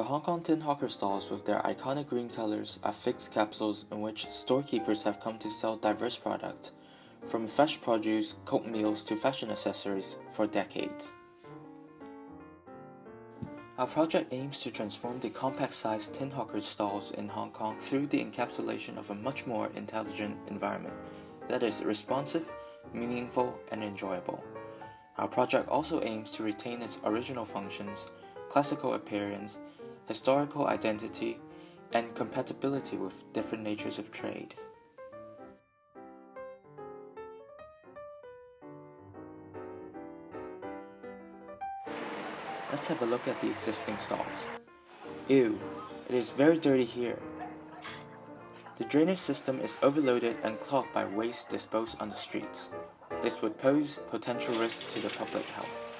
Hong Kong Tin Hawker stalls with their iconic green colors are fixed capsules in which storekeepers have come to sell diverse products, from fresh produce, cooked meals to fashion accessories, for decades. Our project aims to transform the compact-sized Tin Hawker stalls in Hong Kong through the encapsulation of a much more intelligent environment that is responsive, meaningful, and enjoyable. Our project also aims to retain its original functions, classical appearance, historical identity, and compatibility with different natures of trade. Let's have a look at the existing stalls. Ew, it is very dirty here. The drainage system is overloaded and clogged by waste disposed on the streets. This would pose potential risks to the public health.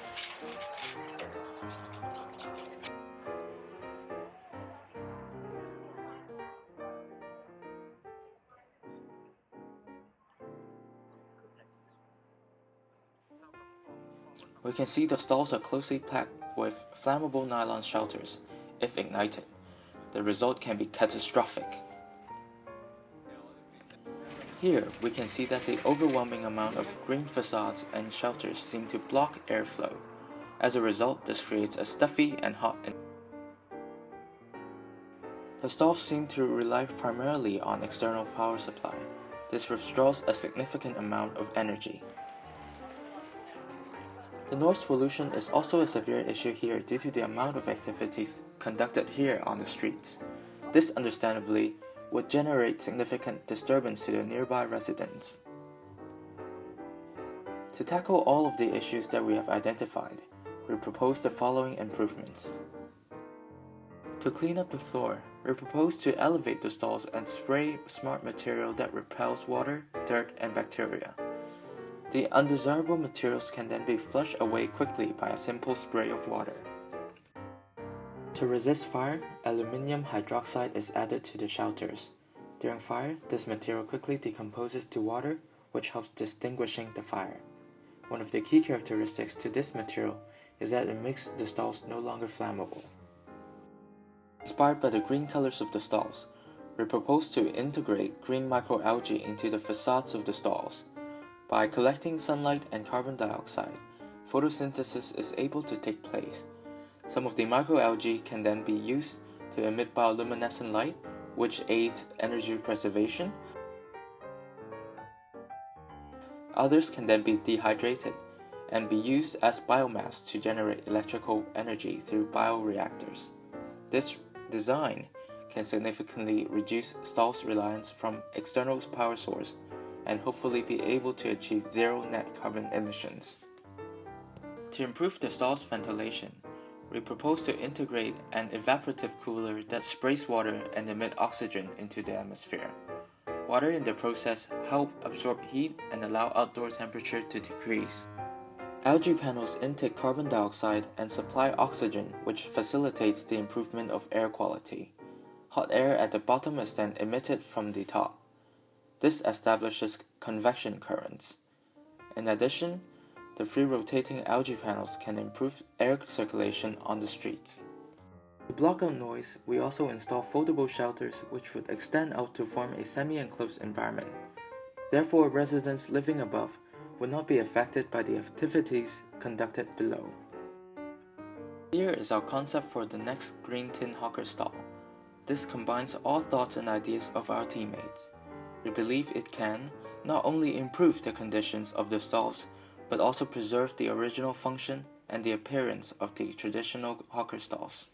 We can see the stalls are closely packed with flammable nylon shelters. If ignited, the result can be catastrophic. Here, we can see that the overwhelming amount of green facades and shelters seem to block airflow. As a result, this creates a stuffy and hot The stalls seem to rely primarily on external power supply. This withdraws a significant amount of energy. The noise pollution is also a severe issue here due to the amount of activities conducted here on the streets. This understandably would generate significant disturbance to the nearby residents. To tackle all of the issues that we have identified, we propose the following improvements. To clean up the floor, we propose to elevate the stalls and spray smart material that repels water, dirt, and bacteria. The undesirable materials can then be flushed away quickly by a simple spray of water. To resist fire, aluminium hydroxide is added to the shelters. During fire, this material quickly decomposes to water, which helps distinguishing the fire. One of the key characteristics to this material is that it makes the stalls no longer flammable. Inspired by the green colors of the stalls, we propose to integrate green microalgae into the facades of the stalls. By collecting sunlight and carbon dioxide, photosynthesis is able to take place. Some of the microalgae can then be used to emit bioluminescent light, which aids energy preservation. Others can then be dehydrated and be used as biomass to generate electrical energy through bioreactors. This design can significantly reduce Stall's reliance from external power source and hopefully be able to achieve zero net carbon emissions. To improve the stall's ventilation, we propose to integrate an evaporative cooler that sprays water and emit oxygen into the atmosphere. Water in the process help absorb heat and allow outdoor temperature to decrease. Algae panels intake carbon dioxide and supply oxygen which facilitates the improvement of air quality. Hot air at the bottom is then emitted from the top. This establishes convection currents. In addition, the free rotating algae panels can improve air circulation on the streets. To block out noise, we also install foldable shelters which would extend out to form a semi-enclosed environment. Therefore, residents living above would not be affected by the activities conducted below. Here is our concept for the next Green Tin Hawker stall. This combines all thoughts and ideas of our teammates. We believe it can not only improve the conditions of the stalls, but also preserve the original function and the appearance of the traditional hawker stalls.